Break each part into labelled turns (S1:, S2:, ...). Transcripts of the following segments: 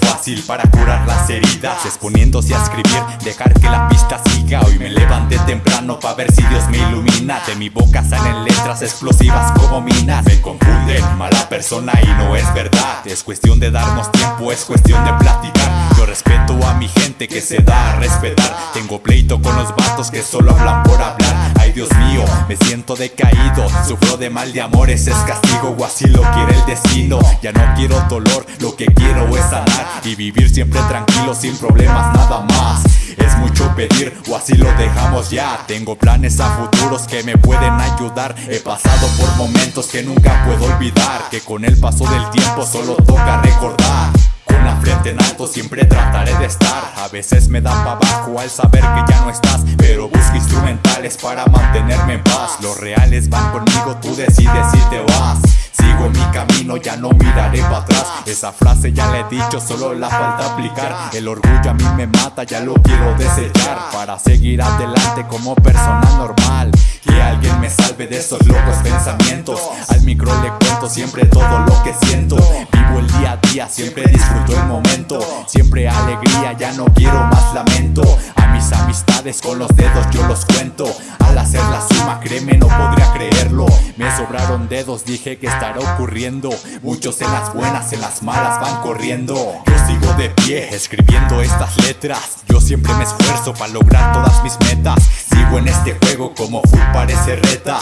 S1: fácil para curar las heridas Exponiéndose a escribir, dejar que la pista siga. Hoy me levanté temprano para ver si Dios me ilumina. De mi boca salen letras explosivas como minas. Me confunden, mala persona y no es verdad. Es cuestión de darnos tiempo, es cuestión de platicar Yo respeto a mi gente que se da a respetar. Tengo pleito con los vatos que solo hablan por hablar. Ay Dios mío, me siento decaído. Sufro de mal de amores, es castigo o así lo quiere el destino. Ya no quiero dolor, lo que quiero es sanar Y vivir siempre tranquilo sin problemas nada más. Es mucho pedir o así lo dejamos ya. Tengo planes a futuros que me pueden ayudar. He pasado por momentos que nunca puedo olvidar Que con el paso del tiempo solo toca recordar frente en alto siempre trataré de estar. A veces me da pa' abajo al saber que ya no estás Pero busco instrumentales para mantenerme en paz. Los reales van conmigo, tú decides si te vas. Sigo mi camino, ya no miraré para atrás. Esa frase ya la he dicho, solo la falta aplicar. El orgullo a mí me mata, ya lo quiero desechar. Para seguir adelante como persona normal. Que alguien me salve de esos locos pensamientos. Al micro le cuento siempre todo lo que siento El día a día, siempre disfruto el momento Siempre alegría, ya no quiero más lamento. A mis amistades con los dedos yo los cuento Al hacer la suma, créeme, no podría creerlo. Me sobraron dedos, dije que estará ocurriendo Muchos en las buenas, en las malas van corriendo. Yo sigo de pie, escribiendo estas letras. Yo siempre me esfuerzo para lograr todas mis metas. Sigo en este juego como full parece reta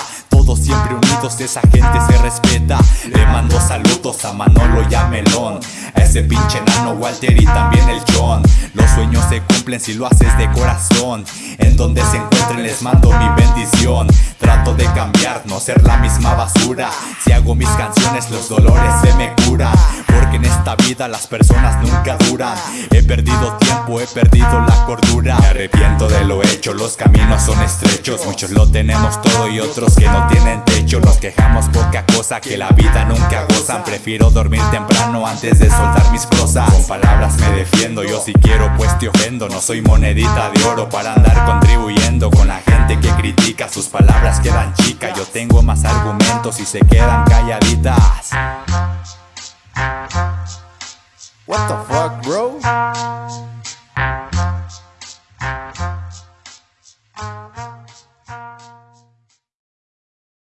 S1: siempre unidos, esa gente se respeta. Le mando saludos a Manolo y a Melón A ese pinche nano Walter y también el John. Los sueños se cumplen si lo haces de corazón. En donde se encuentren les mando mi bendición. Trato de cambiar, no ser la misma basura. Si hago mis canciones los dolores se me curan Porque en esta vida las personas nunca duran. He perdido tiempo, he perdido la cordura. Me arrepiento de lo hecho, los caminos son estrechos. Muchos lo tenemos todo y otros que no tienen techo. Nos quejamos poca cosa que la vida nunca gozan Prefiero dormir temprano antes de soltar mis prosas Con palabras me defiendo, yo si quiero pues te ofendo. No soy monedita de oro para andar contribuyendo Con la gente que critica, sus palabras quedan chicas Yo tengo más argumentos y se quedan calladitas
S2: What the fuck, bro?